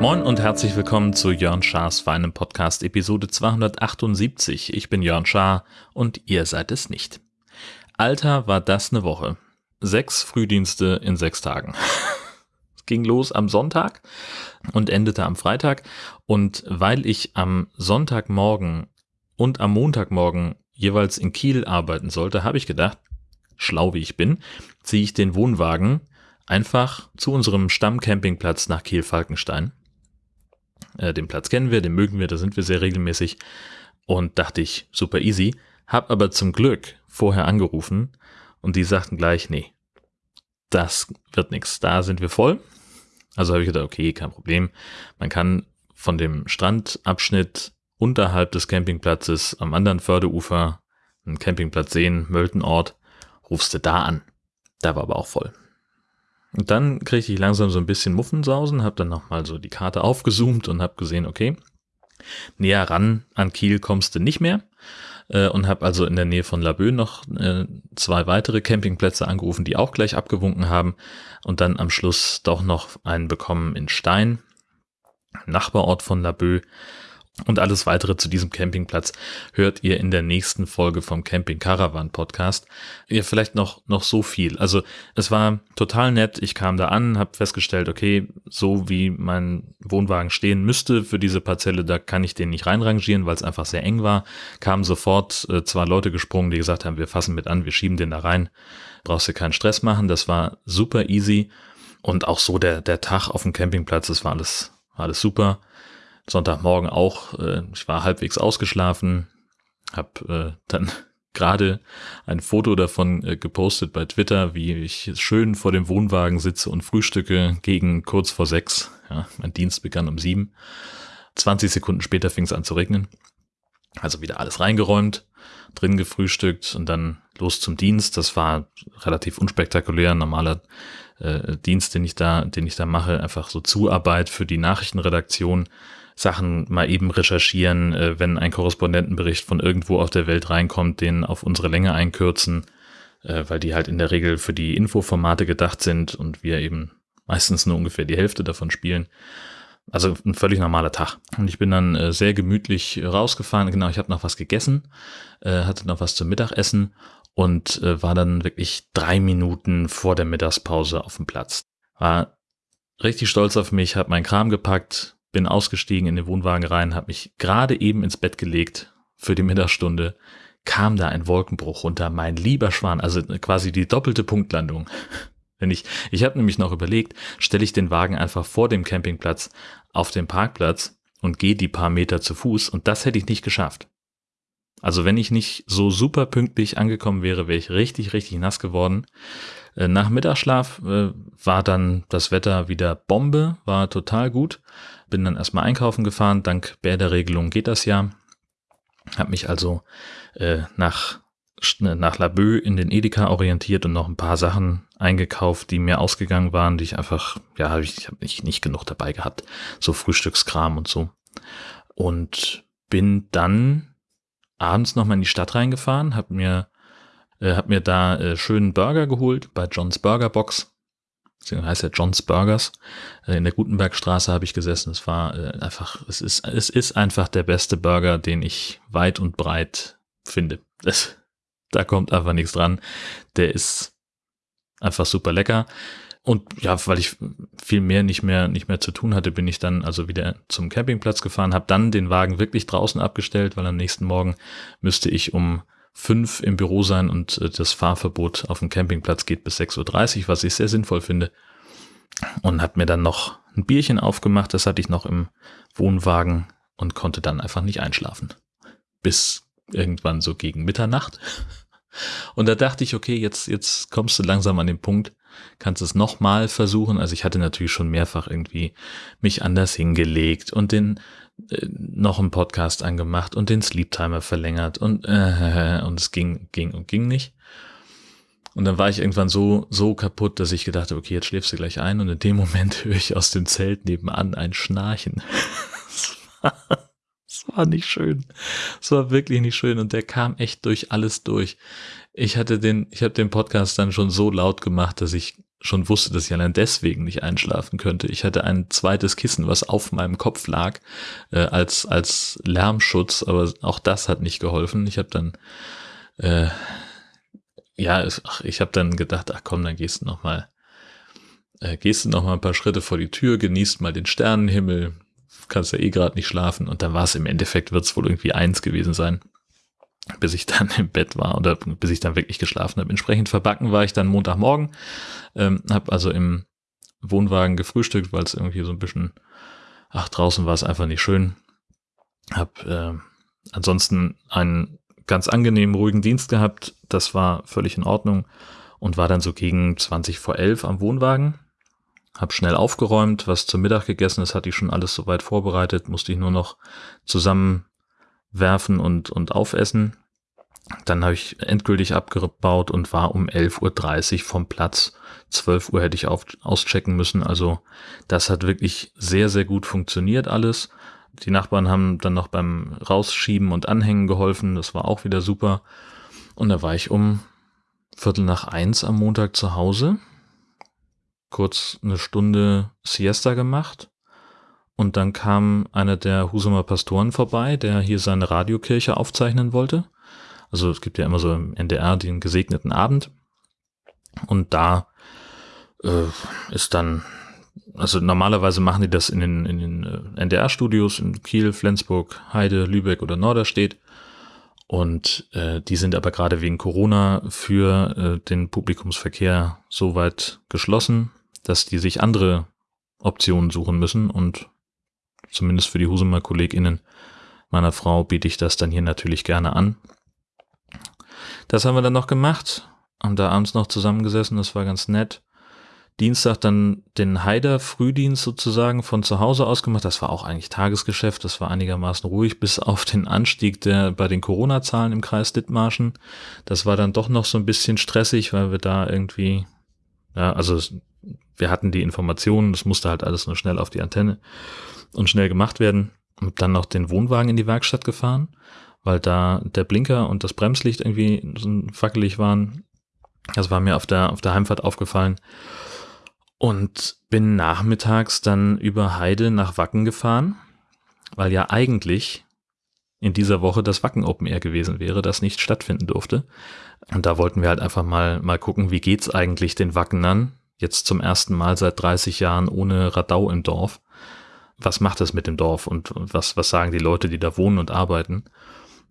Moin und herzlich willkommen zu Jörn Schars feinem Podcast Episode 278. Ich bin Jörn Schaar und ihr seid es nicht. Alter, war das eine Woche. Sechs Frühdienste in sechs Tagen. Es ging los am Sonntag und endete am Freitag. Und weil ich am Sonntagmorgen und am Montagmorgen jeweils in Kiel arbeiten sollte, habe ich gedacht, schlau wie ich bin, ziehe ich den Wohnwagen einfach zu unserem Stammcampingplatz nach Kiel-Falkenstein äh, den Platz kennen wir, den mögen wir, da sind wir sehr regelmäßig. Und dachte ich, super easy. Hab aber zum Glück vorher angerufen und die sagten gleich, nee, das wird nichts. Da sind wir voll. Also habe ich gedacht, okay, kein Problem. Man kann von dem Strandabschnitt unterhalb des Campingplatzes am anderen Förderufer einen Campingplatz sehen, Möltenort, rufst du da an. Da war aber auch voll. Und dann kriegte ich langsam so ein bisschen Muffensausen, habe dann nochmal so die Karte aufgezoomt und habe gesehen, okay, näher ran an Kiel kommst du nicht mehr. Äh, und habe also in der Nähe von Laboe noch äh, zwei weitere Campingplätze angerufen, die auch gleich abgewunken haben. Und dann am Schluss doch noch einen bekommen in Stein, Nachbarort von Laboe. Und alles weitere zu diesem Campingplatz hört ihr in der nächsten Folge vom Camping Caravan Podcast. Ja, vielleicht noch, noch so viel. Also es war total nett. Ich kam da an, habe festgestellt, okay, so wie mein Wohnwagen stehen müsste für diese Parzelle, da kann ich den nicht reinrangieren, weil es einfach sehr eng war. Kamen sofort äh, zwei Leute gesprungen, die gesagt haben, wir fassen mit an, wir schieben den da rein. Brauchst du keinen Stress machen. Das war super easy. Und auch so der, der Tag auf dem Campingplatz, das war alles, war alles super. Sonntagmorgen auch. Äh, ich war halbwegs ausgeschlafen, habe äh, dann gerade ein Foto davon äh, gepostet bei Twitter, wie ich schön vor dem Wohnwagen sitze und frühstücke gegen kurz vor sechs. Ja, mein Dienst begann um sieben. 20 Sekunden später fing es an zu regnen. Also wieder alles reingeräumt, drin gefrühstückt und dann los zum Dienst. Das war relativ unspektakulär, normaler äh, Dienst, den ich da, den ich da mache, einfach so Zuarbeit für die Nachrichtenredaktion Sachen mal eben recherchieren, äh, wenn ein Korrespondentenbericht von irgendwo auf der Welt reinkommt, den auf unsere Länge einkürzen, äh, weil die halt in der Regel für die Infoformate gedacht sind und wir eben meistens nur ungefähr die Hälfte davon spielen. Also ein völlig normaler Tag. Und ich bin dann äh, sehr gemütlich rausgefahren. Genau, ich habe noch was gegessen, äh, hatte noch was zum Mittagessen und äh, war dann wirklich drei Minuten vor der Mittagspause auf dem Platz. War richtig stolz auf mich, habe meinen Kram gepackt, bin ausgestiegen in den Wohnwagen rein, habe mich gerade eben ins Bett gelegt für die Mittagsstunde, kam da ein Wolkenbruch runter, mein lieber Schwan, also quasi die doppelte Punktlandung. Wenn ich, ich habe nämlich noch überlegt, stelle ich den Wagen einfach vor dem Campingplatz auf den Parkplatz und gehe die paar Meter zu Fuß und das hätte ich nicht geschafft. Also wenn ich nicht so super pünktlich angekommen wäre, wäre ich richtig, richtig nass geworden. Äh, nach Mittagsschlaf äh, war dann das Wetter wieder Bombe, war total gut. Bin dann erstmal einkaufen gefahren. Dank Bäderregelung geht das ja. Hab mich also äh, nach nach Laboe in den Edeka orientiert und noch ein paar Sachen eingekauft, die mir ausgegangen waren, die ich einfach, ja, ich, habe nicht, nicht genug dabei gehabt. So Frühstückskram und so. Und bin dann abends nochmal in die Stadt reingefahren, hab mir, äh, hab mir da äh, schönen Burger geholt bei John's Burger Box. Deswegen heißt er John's Burgers. Äh, in der Gutenbergstraße habe ich gesessen. Es war äh, einfach, es ist, es ist einfach der beste Burger, den ich weit und breit finde. Das, da kommt einfach nichts dran. Der ist einfach super lecker. Und ja, weil ich viel mehr nicht mehr nicht mehr zu tun hatte, bin ich dann also wieder zum Campingplatz gefahren, habe dann den Wagen wirklich draußen abgestellt, weil am nächsten Morgen müsste ich um fünf im Büro sein und äh, das Fahrverbot auf dem Campingplatz geht bis 6.30 Uhr, was ich sehr sinnvoll finde. Und habe mir dann noch ein Bierchen aufgemacht, das hatte ich noch im Wohnwagen und konnte dann einfach nicht einschlafen. Bis irgendwann so gegen Mitternacht. Und da dachte ich, okay, jetzt, jetzt kommst du langsam an den Punkt, kannst es nochmal versuchen. Also ich hatte natürlich schon mehrfach irgendwie mich anders hingelegt und den äh, noch einen Podcast angemacht und den Sleep Timer verlängert und äh, und es ging ging und ging nicht. Und dann war ich irgendwann so so kaputt, dass ich gedacht habe, okay, jetzt schläfst du gleich ein und in dem Moment höre ich aus dem Zelt nebenan ein Schnarchen. Es war nicht schön. Es war wirklich nicht schön und der kam echt durch alles durch. Ich hatte den, ich habe den Podcast dann schon so laut gemacht, dass ich schon wusste, dass ich allein deswegen nicht einschlafen könnte. Ich hatte ein zweites Kissen, was auf meinem Kopf lag, äh, als als Lärmschutz, aber auch das hat nicht geholfen. Ich habe dann äh, ja, ach, ich habe dann gedacht, ach komm, dann gehst du noch mal, äh, gehst du noch mal ein paar Schritte vor die Tür, genießt mal den Sternenhimmel, kannst ja eh gerade nicht schlafen und dann war es im Endeffekt, wird es wohl irgendwie eins gewesen sein, bis ich dann im Bett war oder bis ich dann wirklich geschlafen habe. Entsprechend verbacken war ich dann Montagmorgen, ähm, habe also im Wohnwagen gefrühstückt, weil es irgendwie so ein bisschen, ach draußen war es einfach nicht schön. Hab äh, ansonsten einen ganz angenehmen, ruhigen Dienst gehabt, das war völlig in Ordnung und war dann so gegen 20 vor 11 am Wohnwagen hab schnell aufgeräumt, was zum Mittag gegessen ist, hatte ich schon alles soweit vorbereitet, musste ich nur noch zusammenwerfen und, und aufessen. Dann habe ich endgültig abgebaut und war um 11.30 Uhr vom Platz. 12 Uhr hätte ich auf, auschecken müssen. Also das hat wirklich sehr, sehr gut funktioniert alles. Die Nachbarn haben dann noch beim Rausschieben und Anhängen geholfen. Das war auch wieder super. Und da war ich um Viertel nach eins am Montag zu Hause kurz eine Stunde Siesta gemacht. Und dann kam einer der Husumer Pastoren vorbei, der hier seine Radiokirche aufzeichnen wollte. Also es gibt ja immer so im NDR den gesegneten Abend. Und da äh, ist dann, also normalerweise machen die das in den, in den äh, NDR-Studios in Kiel, Flensburg, Heide, Lübeck oder Norderstedt. Und äh, die sind aber gerade wegen Corona für äh, den Publikumsverkehr soweit geschlossen dass die sich andere Optionen suchen müssen und zumindest für die Husumer KollegInnen meiner Frau biete ich das dann hier natürlich gerne an. Das haben wir dann noch gemacht, haben da abends noch zusammengesessen, das war ganz nett. Dienstag dann den Haider Frühdienst sozusagen von zu Hause aus gemacht. Das war auch eigentlich Tagesgeschäft. Das war einigermaßen ruhig, bis auf den Anstieg der bei den Corona-Zahlen im Kreis Dithmarschen. Das war dann doch noch so ein bisschen stressig, weil wir da irgendwie, ja, also wir hatten die Informationen, das musste halt alles nur schnell auf die Antenne und schnell gemacht werden. Und dann noch den Wohnwagen in die Werkstatt gefahren, weil da der Blinker und das Bremslicht irgendwie so wackelig waren. Das war mir auf der, auf der Heimfahrt aufgefallen. Und bin nachmittags dann über Heide nach Wacken gefahren, weil ja eigentlich in dieser Woche das Wacken Open Air gewesen wäre, das nicht stattfinden durfte. Und da wollten wir halt einfach mal, mal gucken, wie geht's eigentlich den Wackenern, jetzt zum ersten Mal seit 30 Jahren ohne Radau im Dorf. Was macht das mit dem Dorf und was, was sagen die Leute, die da wohnen und arbeiten?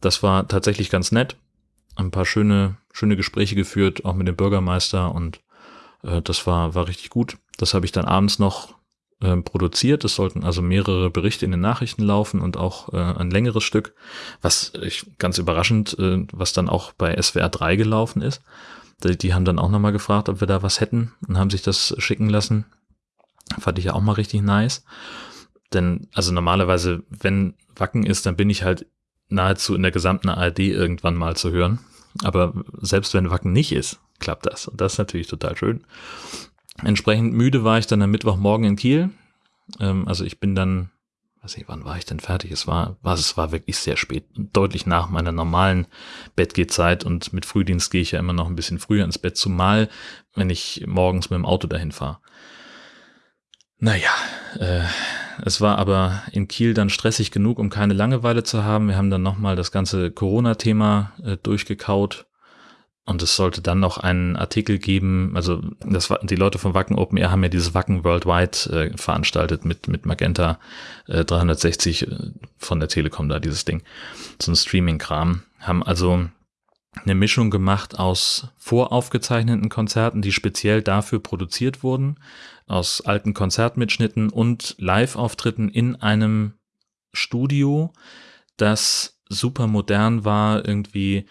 Das war tatsächlich ganz nett. Ein paar schöne, schöne Gespräche geführt, auch mit dem Bürgermeister und äh, das war, war richtig gut. Das habe ich dann abends noch äh, produziert. Es sollten also mehrere Berichte in den Nachrichten laufen und auch äh, ein längeres Stück, was ich ganz überraschend, äh, was dann auch bei SWR 3 gelaufen ist. Die, die haben dann auch nochmal gefragt, ob wir da was hätten und haben sich das schicken lassen. Fand ich ja auch mal richtig nice. Denn, also normalerweise, wenn Wacken ist, dann bin ich halt nahezu in der gesamten ARD irgendwann mal zu hören. Aber selbst wenn Wacken nicht ist, klappt das. Und das ist natürlich total schön. Entsprechend müde war ich dann am Mittwochmorgen in Kiel. Ähm, also ich bin dann weiß nicht, wann war ich denn fertig? Es war, war, es war wirklich sehr spät, deutlich nach meiner normalen Bettgehzeit und mit Frühdienst gehe ich ja immer noch ein bisschen früher ins Bett, zumal wenn ich morgens mit dem Auto dahin fahre. Naja, äh, es war aber in Kiel dann stressig genug, um keine Langeweile zu haben. Wir haben dann nochmal das ganze Corona-Thema äh, durchgekaut und es sollte dann noch einen Artikel geben, also das die Leute von Wacken Open Air haben ja dieses Wacken Worldwide äh, veranstaltet mit, mit Magenta äh, 360 äh, von der Telekom da, dieses Ding. So ein Streaming-Kram. Haben also eine Mischung gemacht aus voraufgezeichneten Konzerten, die speziell dafür produziert wurden, aus alten Konzertmitschnitten und Live-Auftritten in einem Studio, das super modern war, irgendwie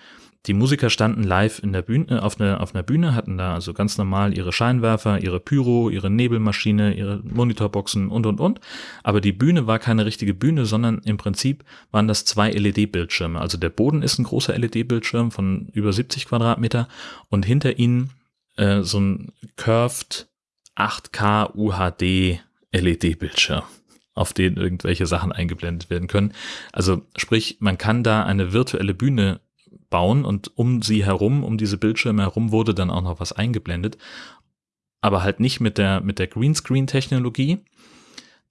die Musiker standen live in der Bühne, auf, einer, auf einer Bühne, hatten da also ganz normal ihre Scheinwerfer, ihre Pyro, ihre Nebelmaschine, ihre Monitorboxen und, und, und. Aber die Bühne war keine richtige Bühne, sondern im Prinzip waren das zwei LED-Bildschirme. Also der Boden ist ein großer LED-Bildschirm von über 70 Quadratmeter und hinter ihnen äh, so ein curved 8K UHD LED-Bildschirm. auf denen irgendwelche Sachen eingeblendet werden können. Also sprich, man kann da eine virtuelle Bühne bauen und um sie herum, um diese Bildschirme herum wurde dann auch noch was eingeblendet. Aber halt nicht mit der, mit der Greenscreen-Technologie,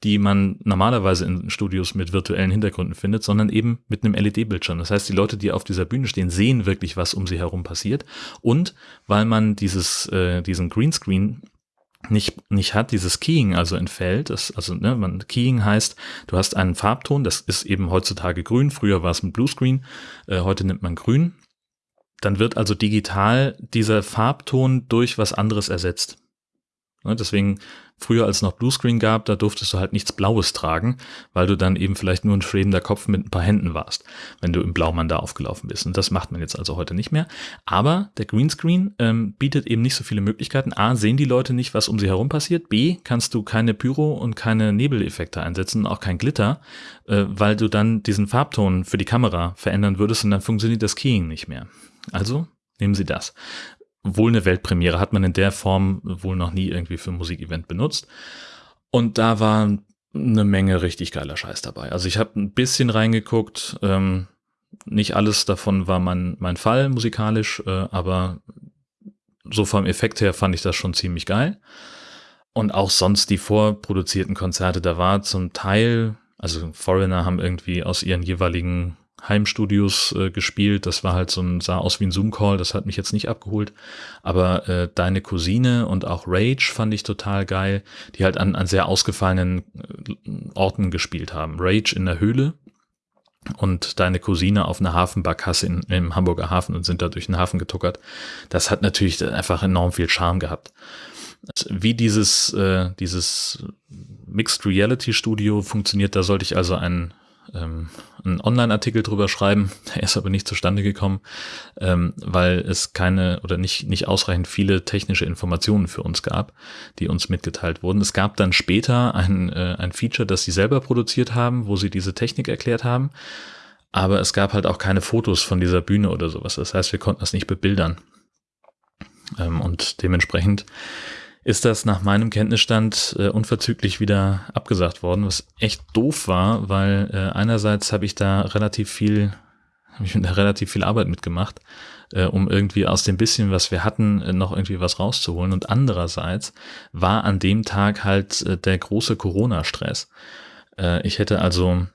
die man normalerweise in Studios mit virtuellen Hintergründen findet, sondern eben mit einem LED-Bildschirm. Das heißt, die Leute, die auf dieser Bühne stehen, sehen wirklich, was um sie herum passiert. Und weil man dieses, äh, diesen Greenscreen nicht, nicht hat, dieses Keying also entfällt, das, also ne, man, Keying heißt, du hast einen Farbton, das ist eben heutzutage grün, früher war es ein Bluescreen, äh, heute nimmt man grün. Dann wird also digital dieser Farbton durch was anderes ersetzt. Ne, deswegen früher als noch Bluescreen gab, da durftest du halt nichts Blaues tragen, weil du dann eben vielleicht nur ein schwebender Kopf mit ein paar Händen warst, wenn du im Blaumann da aufgelaufen bist. Und das macht man jetzt also heute nicht mehr. Aber der Greenscreen ähm, bietet eben nicht so viele Möglichkeiten. A, sehen die Leute nicht, was um sie herum passiert. B, kannst du keine Pyro und keine Nebeleffekte einsetzen, auch kein Glitter, äh, weil du dann diesen Farbton für die Kamera verändern würdest und dann funktioniert das Keying nicht mehr. Also nehmen Sie das wohl eine Weltpremiere, hat man in der Form wohl noch nie irgendwie für ein Musikevent benutzt. Und da war eine Menge richtig geiler Scheiß dabei. Also ich habe ein bisschen reingeguckt, ähm, nicht alles davon war mein, mein Fall musikalisch, äh, aber so vom Effekt her fand ich das schon ziemlich geil. Und auch sonst die vorproduzierten Konzerte, da war zum Teil, also Foreigner haben irgendwie aus ihren jeweiligen Heimstudios äh, gespielt. Das war halt so ein, sah aus wie ein Zoom-Call, das hat mich jetzt nicht abgeholt. Aber äh, Deine Cousine und auch Rage fand ich total geil, die halt an, an sehr ausgefallenen äh, Orten gespielt haben. Rage in der Höhle und Deine Cousine auf einer Hafenbarkasse in, im Hamburger Hafen und sind da durch den Hafen getuckert. Das hat natürlich einfach enorm viel Charme gehabt. Wie dieses, äh, dieses Mixed Reality Studio funktioniert, da sollte ich also einen ähm, einen Online-Artikel drüber schreiben. Der ist aber nicht zustande gekommen, ähm, weil es keine oder nicht, nicht ausreichend viele technische Informationen für uns gab, die uns mitgeteilt wurden. Es gab dann später ein, äh, ein Feature, das sie selber produziert haben, wo sie diese Technik erklärt haben. Aber es gab halt auch keine Fotos von dieser Bühne oder sowas. Das heißt, wir konnten das nicht bebildern. Ähm, und dementsprechend ist das nach meinem Kenntnisstand äh, unverzüglich wieder abgesagt worden, was echt doof war, weil äh, einerseits habe ich da relativ viel, habe ich da relativ viel Arbeit mitgemacht, äh, um irgendwie aus dem bisschen, was wir hatten, äh, noch irgendwie was rauszuholen. Und andererseits war an dem Tag halt äh, der große Corona-Stress. Äh, ich hätte also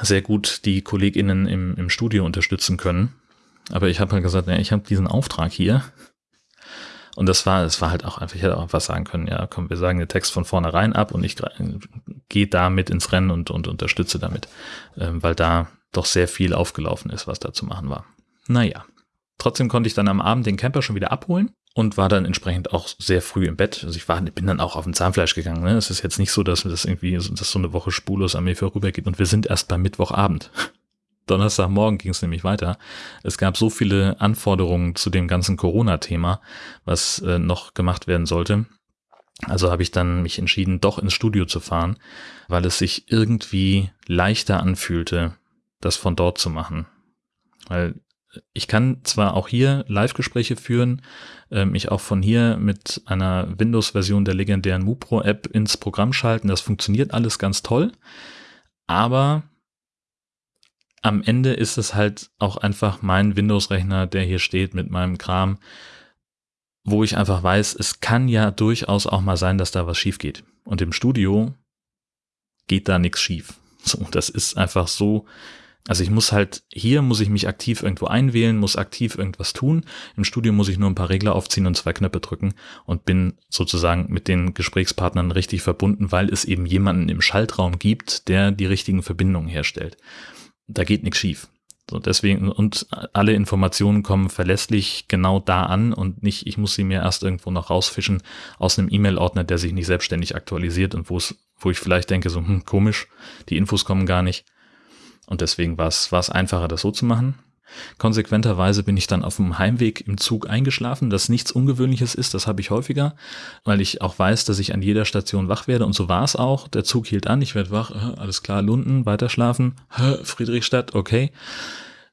sehr gut die KollegInnen im, im Studio unterstützen können. Aber ich habe halt gesagt, ja, ich habe diesen Auftrag hier und das war, es war halt auch einfach, ich hätte auch was sagen können, ja, komm, wir sagen den Text von vornherein ab und ich gehe damit ins Rennen und, und unterstütze damit, ähm, weil da doch sehr viel aufgelaufen ist, was da zu machen war. Naja. Trotzdem konnte ich dann am Abend den Camper schon wieder abholen und war dann entsprechend auch sehr früh im Bett. Also ich war, bin dann auch auf ein Zahnfleisch gegangen. Ne? Es ist jetzt nicht so, dass das irgendwie, dass so eine Woche spurlos an mir vorübergeht und wir sind erst beim Mittwochabend. Donnerstagmorgen ging es nämlich weiter. Es gab so viele Anforderungen zu dem ganzen Corona-Thema, was äh, noch gemacht werden sollte. Also habe ich dann mich entschieden, doch ins Studio zu fahren, weil es sich irgendwie leichter anfühlte, das von dort zu machen. Weil ich kann zwar auch hier Live-Gespräche führen, äh, mich auch von hier mit einer Windows-Version der legendären MuPro-App ins Programm schalten. Das funktioniert alles ganz toll. Aber am Ende ist es halt auch einfach mein Windows-Rechner, der hier steht mit meinem Kram, wo ich einfach weiß, es kann ja durchaus auch mal sein, dass da was schief geht. Und im Studio geht da nichts schief. So, das ist einfach so. Also ich muss halt, hier muss ich mich aktiv irgendwo einwählen, muss aktiv irgendwas tun. Im Studio muss ich nur ein paar Regler aufziehen und zwei Knöpfe drücken und bin sozusagen mit den Gesprächspartnern richtig verbunden, weil es eben jemanden im Schaltraum gibt, der die richtigen Verbindungen herstellt da geht nichts schief. So, deswegen, und alle Informationen kommen verlässlich genau da an und nicht, ich muss sie mir erst irgendwo noch rausfischen aus einem E-Mail-Ordner, der sich nicht selbstständig aktualisiert und wo es, wo ich vielleicht denke, so, hm, komisch, die Infos kommen gar nicht. Und deswegen war es, war es einfacher, das so zu machen. Konsequenterweise bin ich dann auf dem Heimweg im Zug eingeschlafen, das nichts Ungewöhnliches ist, das habe ich häufiger, weil ich auch weiß, dass ich an jeder Station wach werde und so war es auch. Der Zug hielt an, ich werde wach, äh, alles klar, Lunden, weiter schlafen, Friedrichstadt, okay.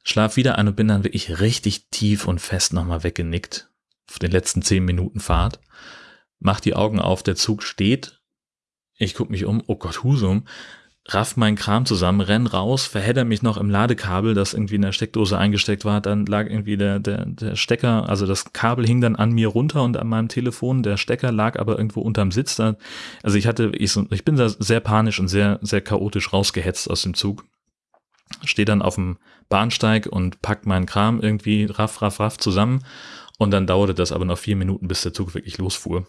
Schlaf wieder ein und bin dann wirklich richtig tief und fest nochmal weggenickt auf den letzten zehn Minuten Fahrt. Mach die Augen auf, der Zug steht. Ich gucke mich um, oh Gott, Husum. Raff meinen Kram zusammen, renn raus, verhedder mich noch im Ladekabel, das irgendwie in der Steckdose eingesteckt war. Dann lag irgendwie der, der, der Stecker, also das Kabel hing dann an mir runter und an meinem Telefon. Der Stecker lag aber irgendwo unterm Sitz. Da, also ich hatte, ich, ich bin da sehr panisch und sehr, sehr chaotisch rausgehetzt aus dem Zug. Stehe dann auf dem Bahnsteig und pack meinen Kram irgendwie raff, raff, raff zusammen. Und dann dauerte das aber noch vier Minuten, bis der Zug wirklich losfuhr.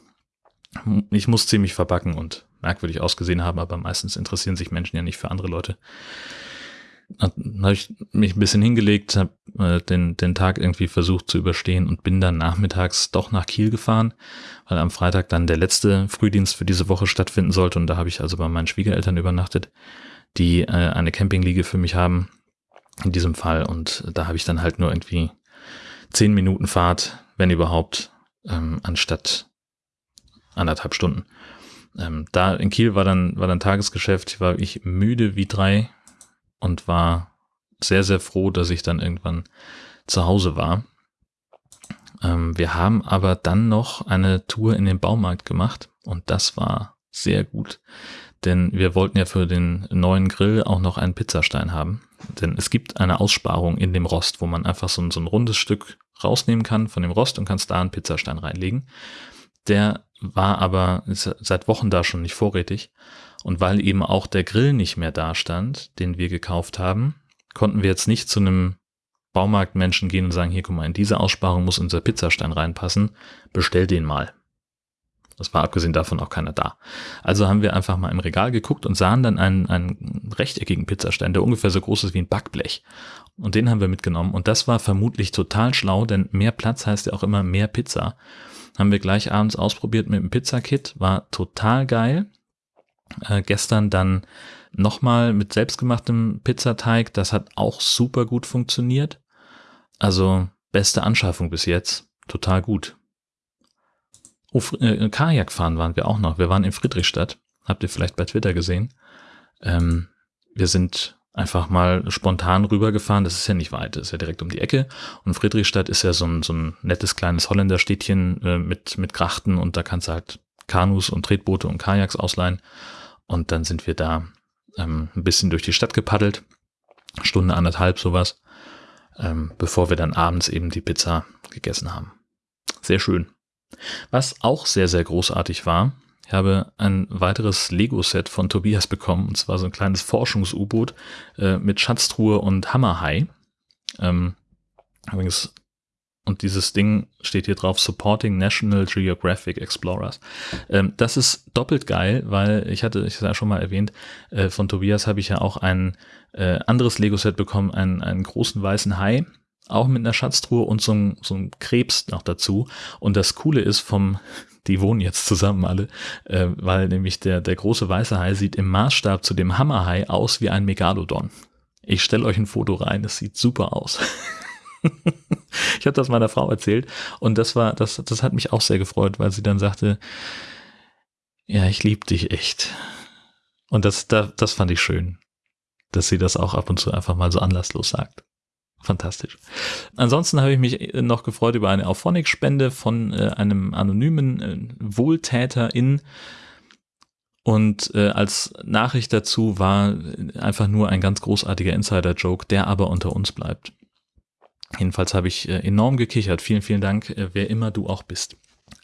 Ich muss ziemlich verbacken und merkwürdig ausgesehen haben, aber meistens interessieren sich Menschen ja nicht für andere Leute. Dann habe ich mich ein bisschen hingelegt, habe äh, den, den Tag irgendwie versucht zu überstehen und bin dann nachmittags doch nach Kiel gefahren, weil am Freitag dann der letzte Frühdienst für diese Woche stattfinden sollte und da habe ich also bei meinen Schwiegereltern übernachtet, die äh, eine Campingliege für mich haben in diesem Fall und da habe ich dann halt nur irgendwie zehn Minuten Fahrt, wenn überhaupt, ähm, anstatt anderthalb Stunden. Ähm, da in Kiel war dann, war dann Tagesgeschäft, war ich müde wie drei und war sehr, sehr froh, dass ich dann irgendwann zu Hause war. Ähm, wir haben aber dann noch eine Tour in den Baumarkt gemacht und das war sehr gut, denn wir wollten ja für den neuen Grill auch noch einen Pizzastein haben. Denn es gibt eine Aussparung in dem Rost, wo man einfach so so ein rundes Stück rausnehmen kann von dem Rost und kannst da einen Pizzastein reinlegen. Der war aber seit Wochen da schon nicht vorrätig. Und weil eben auch der Grill nicht mehr da stand, den wir gekauft haben, konnten wir jetzt nicht zu einem Baumarktmenschen gehen und sagen, hier guck mal, in diese Aussparung muss unser Pizzastein reinpassen, bestell den mal. Das war abgesehen davon auch keiner da. Also haben wir einfach mal im Regal geguckt und sahen dann einen, einen rechteckigen Pizzastein, der ungefähr so groß ist wie ein Backblech. Und den haben wir mitgenommen. Und das war vermutlich total schlau, denn mehr Platz heißt ja auch immer mehr Pizza. Haben wir gleich abends ausprobiert mit dem Pizzakit, war total geil. Äh, gestern dann nochmal mit selbstgemachtem Pizzateig, das hat auch super gut funktioniert. Also beste Anschaffung bis jetzt, total gut. Oh, äh, Kajak fahren waren wir auch noch. Wir waren in Friedrichstadt, habt ihr vielleicht bei Twitter gesehen. Ähm, wir sind einfach mal spontan rübergefahren. Das ist ja nicht weit, das ist ja direkt um die Ecke. Und Friedrichstadt ist ja so ein, so ein nettes kleines Holländerstädtchen äh, mit, mit Grachten und da kannst du halt Kanus und Tretboote und Kajaks ausleihen. Und dann sind wir da ähm, ein bisschen durch die Stadt gepaddelt. Stunde, anderthalb sowas. Ähm, bevor wir dann abends eben die Pizza gegessen haben. Sehr schön. Was auch sehr, sehr großartig war, ich habe ein weiteres Lego-Set von Tobias bekommen, und zwar so ein kleines Forschungs-U-Boot äh, mit Schatztruhe und Hammerhai. Ähm, übrigens, und dieses Ding steht hier drauf, Supporting National Geographic Explorers. Ähm, das ist doppelt geil, weil ich hatte, ich ja schon mal erwähnt, äh, von Tobias habe ich ja auch ein äh, anderes Lego-Set bekommen, einen, einen großen weißen Hai, auch mit einer Schatztruhe und so ein, so ein Krebs noch dazu. Und das Coole ist vom, die wohnen jetzt zusammen alle, äh, weil nämlich der, der große weiße Hai sieht im Maßstab zu dem Hammerhai aus wie ein Megalodon. Ich stelle euch ein Foto rein, es sieht super aus. ich habe das meiner Frau erzählt und das war, das, das hat mich auch sehr gefreut, weil sie dann sagte, ja, ich liebe dich echt. Und das, das, das fand ich schön, dass sie das auch ab und zu einfach mal so anlasslos sagt. Fantastisch. Ansonsten habe ich mich noch gefreut über eine Auphonic-Spende von äh, einem anonymen äh, Wohltäterin. Und äh, als Nachricht dazu war einfach nur ein ganz großartiger Insider-Joke, der aber unter uns bleibt. Jedenfalls habe ich äh, enorm gekichert. Vielen, vielen Dank, äh, wer immer du auch bist.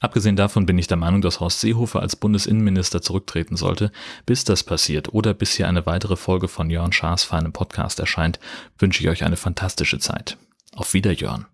Abgesehen davon bin ich der Meinung, dass Horst Seehofer als Bundesinnenminister zurücktreten sollte. Bis das passiert oder bis hier eine weitere Folge von Jörn Schaas feinem Podcast erscheint, wünsche ich euch eine fantastische Zeit. Auf Wiederjörn.